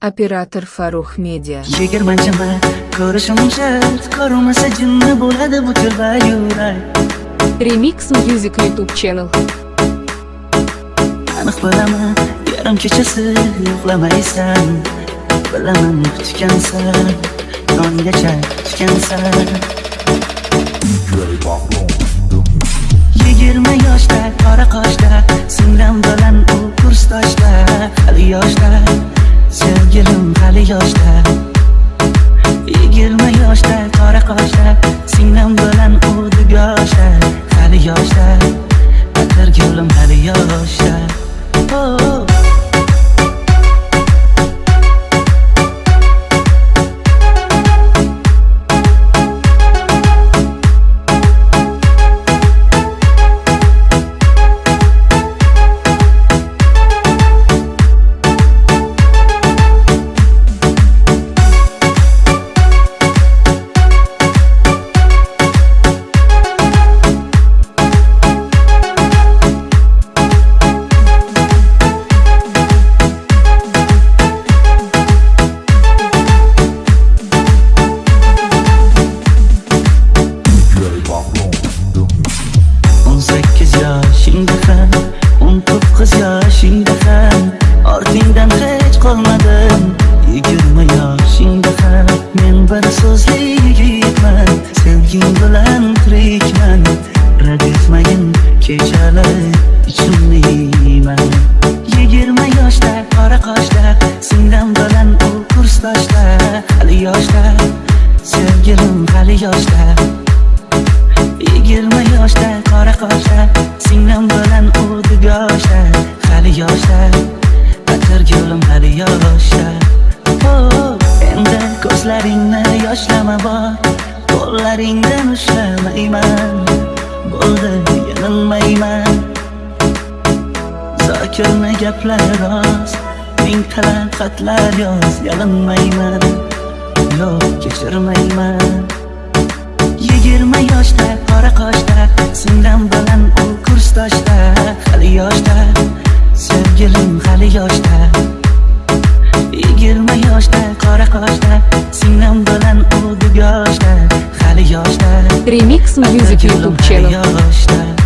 Operator Farruh Media. yigirmanchimi ko'rishim shart ko'rmasa jinni bo'ladi bu tilda yurak Remix Music YouTube channel. aniq bilaman yarim kechasi uxlamaysan bilaman kutgansan tonggacha kutgansan yigirma yoshda qora qoshda singlim bilan u kursdoshda hali yoshda sevgilim hali yoshda. Yigirma yoshda qora qoshda singlim bilan u dugoshda. Hali yoshda. Yigitman yigirma yoshingda ham men bir so'zli yigitman. Sevging bilan tirikman rad etmagin kechalar ichimni yeyman yigirma yoshda qora qoshda singlim bilan u kursdoshda hali yoshda sevgilim hali yoshda yigirma yoshda atirgulim hali yoshda Oh, endi ko'zlaringni yoshlama bor. Qo'llaringdan ushlamayman bo'ldi yanilmayman. Zokirni gaplar rost ming talab xatlar yoz yalinmayman. Yo'q kechirmayman. Yigirma yoshda qora qoshda singlim bilan u kursdoshda. Hali yoshda sevgilim hali yoshda. Yigirma yoshda qora qoshda. Singlim bilan u dugoshda hali yoshda. Remix Music YouTube channel. yoshda